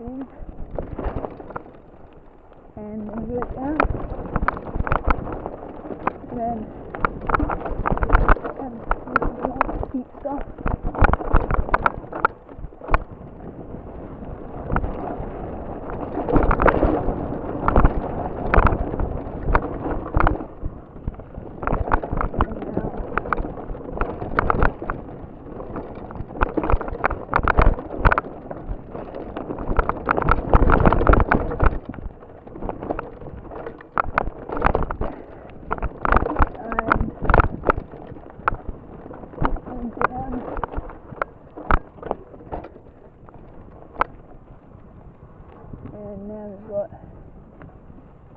And then go down. And then and this is all the steep stuff. And now and and down. And now we've got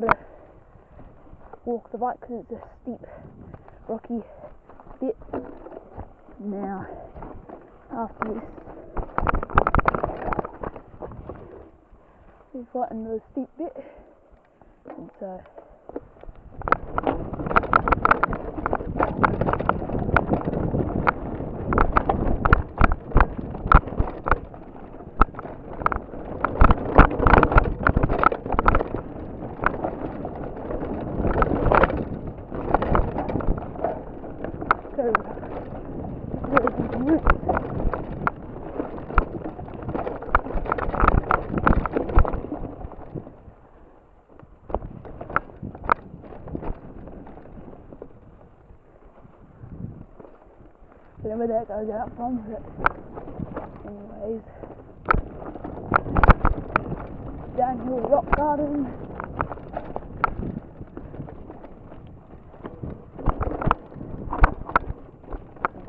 to walk the bike because it's a steep, rocky bit. Now, after this, we've got another steep bit, and so. So. I don't know that goes out from, but anyways. Downhill rock garden.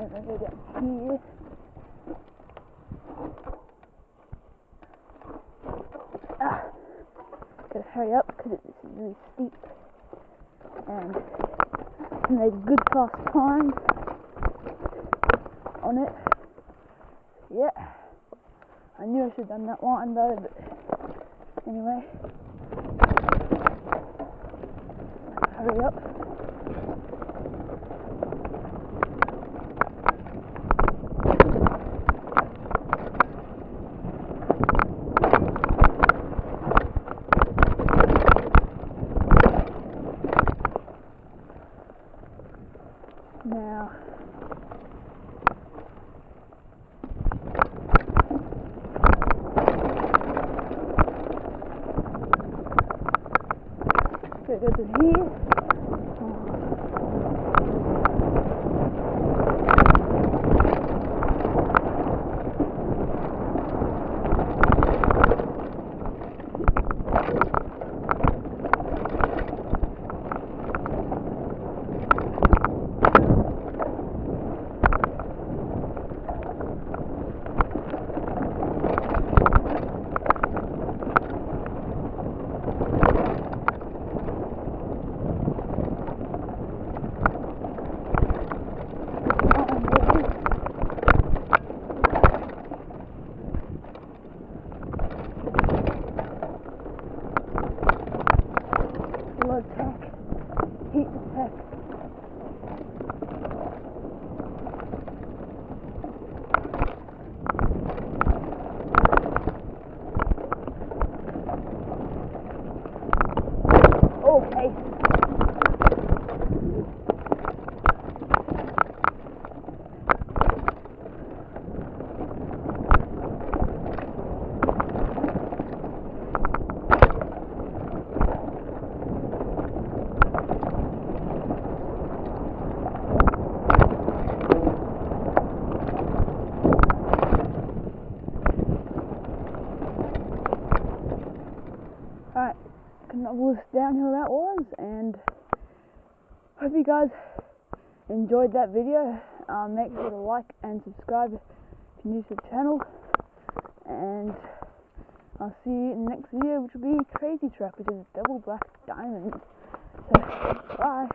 And then go down here. Ah, gotta hurry up because it's really steep. And I made a good fast time on it. Yeah. I knew I should have done that one though, but anyway. Hurry up. Now, so go to here. Blood was downhill that was, and hope you guys enjoyed that video. Um, make sure to like and subscribe if you're new to the channel, and I'll see you in the next video, which will be Crazy Truck, which is double black diamonds. So, bye.